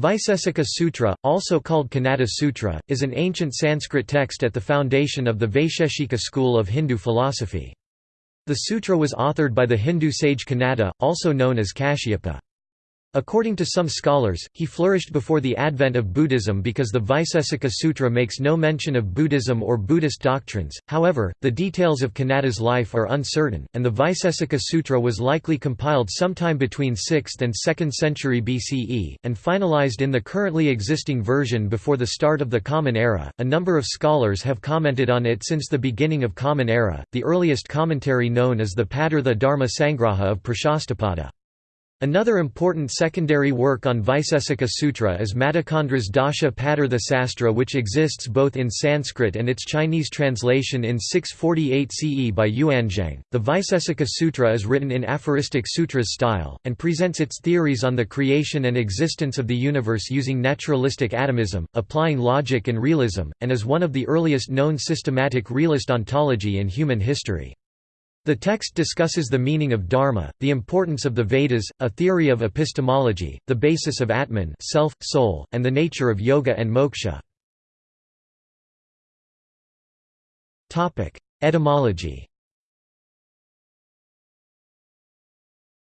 Vaisesika Sutra, also called Kanada Sutra, is an ancient Sanskrit text at the foundation of the Vaisheshika school of Hindu philosophy. The sutra was authored by the Hindu sage Kanada, also known as Kashyapa. According to some scholars, he flourished before the advent of Buddhism because the Vaisesika Sutra makes no mention of Buddhism or Buddhist doctrines. However, the details of Kanada's life are uncertain, and the Vaisesika Sutra was likely compiled sometime between 6th and 2nd century BCE, and finalized in the currently existing version before the start of the Common Era. A number of scholars have commented on it since the beginning of Common Era. The earliest commentary known is the Padartha Dharma Sangraha of Prashastapada. Another important secondary work on Vaisesika Sutra is Maticandra's Dasha Padartha Sastra which exists both in Sanskrit and its Chinese translation in 648 CE by Yuanzhang. The Vaisesika Sutra is written in aphoristic sutras style, and presents its theories on the creation and existence of the universe using naturalistic atomism, applying logic and realism, and is one of the earliest known systematic realist ontology in human history. The text discusses the meaning of dharma, the importance of the Vedas, a theory of epistemology, the basis of Atman self, soul, and the nature of yoga and moksha. Etymology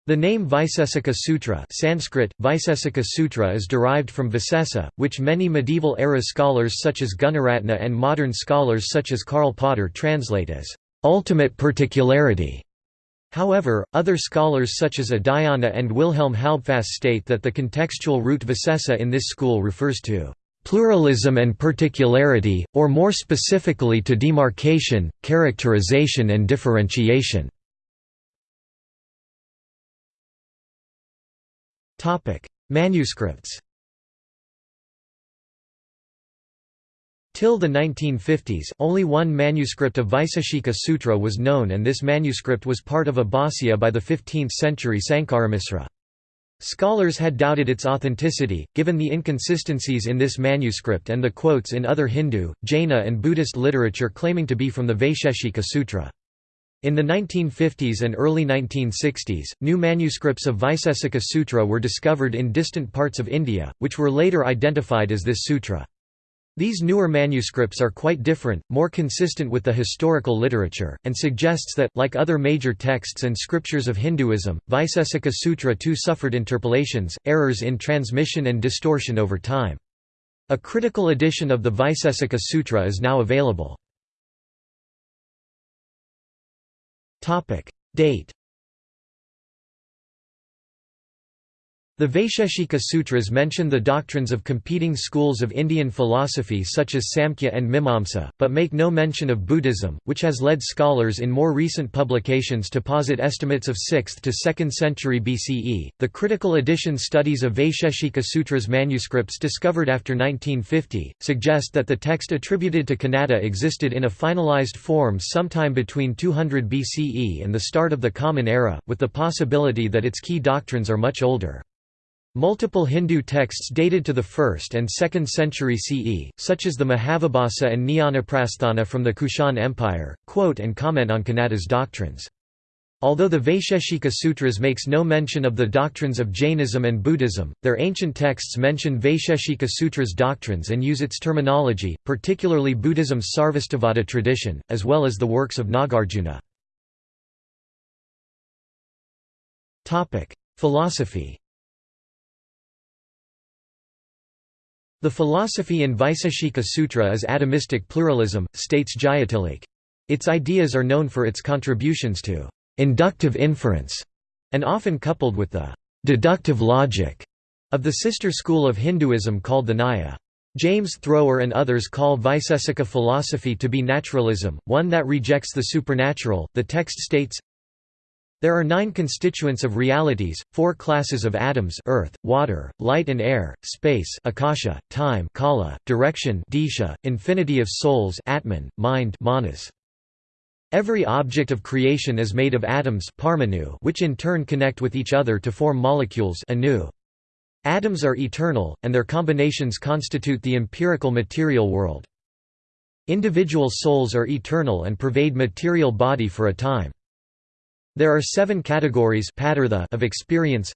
The name Vaisesika Sutra Sanskrit, Vaisesika Sutra is derived from Visesa, which many medieval-era scholars such as Gunaratna and modern scholars such as Karl Potter translate as ultimate particularity. However, other scholars such as Udayana and Wilhelm Halbfass state that the contextual root visesa in this school refers to pluralism and particularity, or more specifically to demarcation, characterization and differentiation. Manuscripts Till the 1950s, only one manuscript of Vaiseshika Sutra was known and this manuscript was part of a Bhāsya by the 15th century Sankaramisra. Scholars had doubted its authenticity, given the inconsistencies in this manuscript and the quotes in other Hindu, Jaina and Buddhist literature claiming to be from the Vaisheshika Sutra. In the 1950s and early 1960s, new manuscripts of Vaisesika Sutra were discovered in distant parts of India, which were later identified as this sutra. These newer manuscripts are quite different, more consistent with the historical literature, and suggests that, like other major texts and scriptures of Hinduism, Vaisesika Sutra too suffered interpolations, errors in transmission and distortion over time. A critical edition of the Vaisesika Sutra is now available. Date The Vaisheshika Sutras mention the doctrines of competing schools of Indian philosophy such as Samkhya and Mimamsa, but make no mention of Buddhism, which has led scholars in more recent publications to posit estimates of 6th to 2nd century BCE. The critical edition studies of Vaisheshika Sutras manuscripts discovered after 1950 suggest that the text attributed to Kanada existed in a finalized form sometime between 200 BCE and the start of the Common Era, with the possibility that its key doctrines are much older. Multiple Hindu texts dated to the 1st and 2nd century CE, such as the Mahavibhasa and Jnanaprasthana from the Kushan Empire, quote and comment on Kanada's doctrines. Although the Vaisheshika Sutras makes no mention of the doctrines of Jainism and Buddhism, their ancient texts mention Vaisheshika Sutras doctrines and use its terminology, particularly Buddhism's Sarvastivada tradition, as well as the works of Nagarjuna. Philosophy The philosophy in Vaiseshika Sutra is atomistic pluralism, states Jayatillake. Its ideas are known for its contributions to inductive inference, and often coupled with the deductive logic of the sister school of Hinduism called the Nyaya. James Thrower and others call Vaisesika philosophy to be naturalism, one that rejects the supernatural. The text states, there are nine constituents of realities, four classes of atoms earth, water, light and air, space akasha, time kala, direction disha, infinity of souls atman, mind manas. Every object of creation is made of atoms parmanu which in turn connect with each other to form molecules anu. Atoms are eternal, and their combinations constitute the empirical material world. Individual souls are eternal and pervade material body for a time. There are seven categories of experience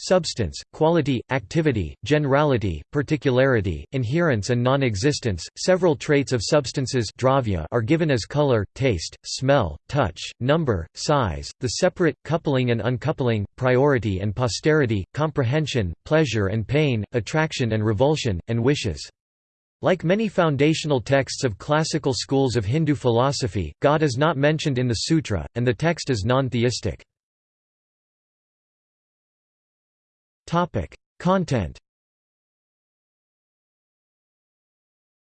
Substance, quality, activity, generality, particularity, inherence and non-existence. Several traits of substances dravya are given as color, taste, smell, touch, number, size, the separate, coupling and uncoupling, priority and posterity, comprehension, pleasure and pain, attraction and revulsion, and wishes. Like many foundational texts of classical schools of Hindu philosophy, God is not mentioned in the sutra, and the text is non-theistic. Content.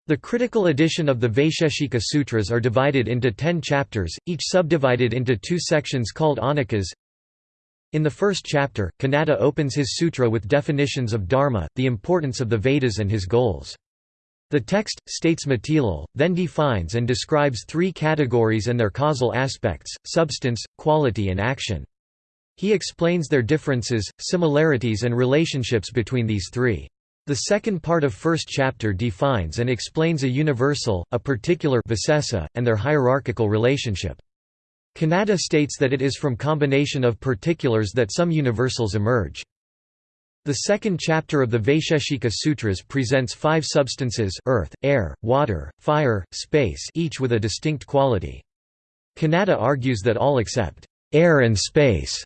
The critical edition of the Vaisheshika Sutras are divided into ten chapters, each subdivided into two sections called ahnikas. In the first chapter, Kanada opens his sutra with definitions of dharma, the importance of the Vedas and his goals. The text, states Matilal, then defines and describes three categories and their causal aspects, substance, quality and action. He explains their differences, similarities and relationships between these three. The second part of first chapter defines and explains a universal, a particular visesa, and their hierarchical relationship. Kanada states that it is from combination of particulars that some universals emerge. The second chapter of the Vaisheshika Sutras presents five substances earth, air, water, fire, space each with a distinct quality. Kanada argues that all except air and space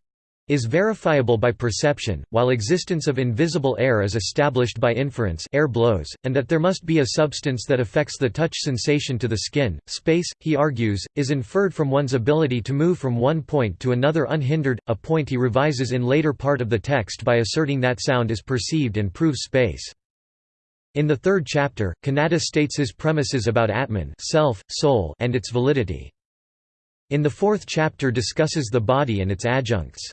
is verifiable by perception, while existence of invisible air is established by inference air blows, and that there must be a substance that affects the touch sensation to the skin. Space, he argues, is inferred from one's ability to move from one point to another unhindered, a point he revises in later part of the text by asserting that sound is perceived and proves space. In the third chapter, Kanada states his premises about Atman self, soul, and its validity. In the fourth chapter discusses the body and its adjuncts.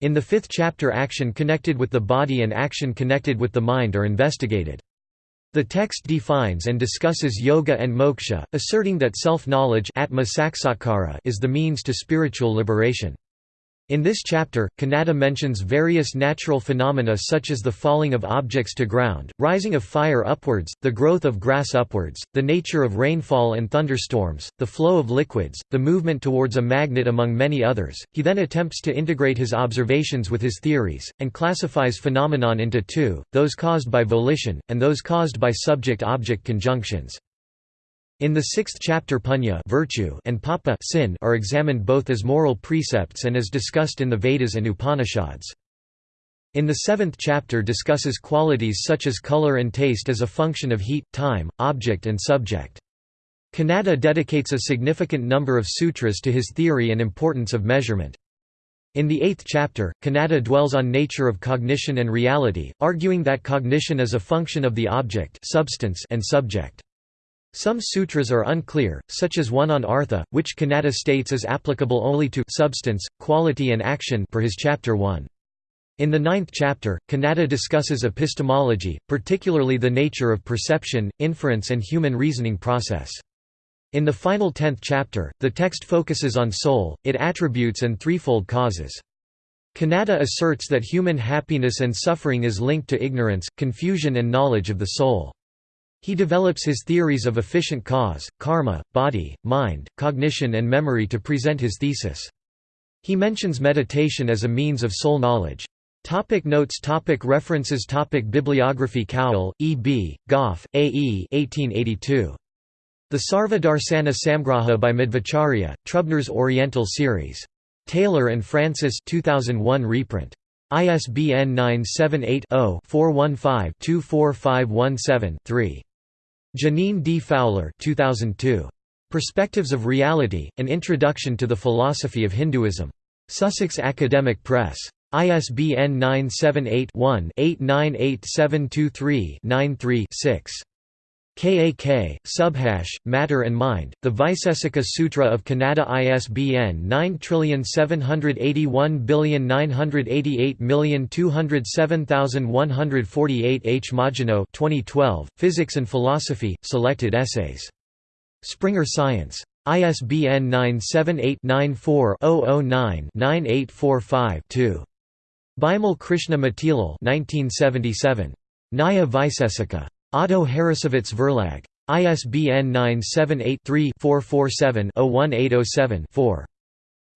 In the fifth chapter action connected with the body and action connected with the mind are investigated. The text defines and discusses yoga and moksha, asserting that self-knowledge is the means to spiritual liberation. In this chapter, Kanada mentions various natural phenomena such as the falling of objects to ground, rising of fire upwards, the growth of grass upwards, the nature of rainfall and thunderstorms, the flow of liquids, the movement towards a magnet among many others. He then attempts to integrate his observations with his theories, and classifies phenomenon into two, those caused by volition, and those caused by subject-object conjunctions. In the sixth chapter punya virtue and papa sin are examined both as moral precepts and as discussed in the Vedas and Upanishads. In the seventh chapter discusses qualities such as color and taste as a function of heat, time, object and subject. Kanada dedicates a significant number of sutras to his theory and importance of measurement. In the eighth chapter, Kanada dwells on nature of cognition and reality, arguing that cognition is a function of the object substance and subject. Some sutras are unclear, such as one on artha, which Kanada states is applicable only to substance, quality and action per his chapter 1. In the ninth chapter, Kanada discusses epistemology, particularly the nature of perception, inference and human reasoning process. In the final tenth chapter, the text focuses on soul, its attributes and threefold causes. Kanada asserts that human happiness and suffering is linked to ignorance, confusion and knowledge of the soul. He develops his theories of efficient cause, karma, body, mind, cognition and memory to present his thesis. He mentions meditation as a means of soul knowledge. Topic notes topic References topic Bibliography Cowell, E. B., Gough, A. E. 1882. The Sarva Darsana Samgraha by Madhvacharya, Trubner's Oriental Series. Taylor and Francis 2001 reprint. ISBN 978 0 415 24517 3. Jeanine D. Fowler 2002. Perspectives of Reality, An Introduction to the Philosophy of Hinduism. Sussex Academic Press. ISBN 978-1-898723-93-6. KAK, Subhash, Matter and Mind, The Vaisesika Sutra of Kanada ISBN 9781988207148 H. Margenau 2012, Physics and Philosophy, Selected Essays. Springer Science. ISBN 978 94 9 9845 2 Bimal Krishna Matilal 1977. Nyaya Vaisesika. Otto Harrassowitz Verlag. ISBN 978-3-447-01807-4.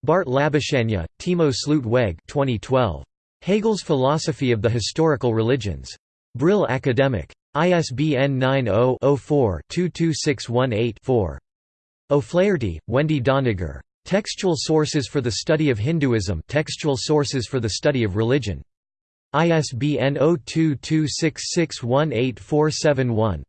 Bart Labuschagne, Timo Slootweg 2012. Hegel's Philosophy of the Historical Religions. Brill Academic. ISBN 90-04-22618-4. O'Flaherty, Wendy Doniger. Textual Sources for the Study of Hinduism Textual Sources for the Study of Religion. ISBN 0226618471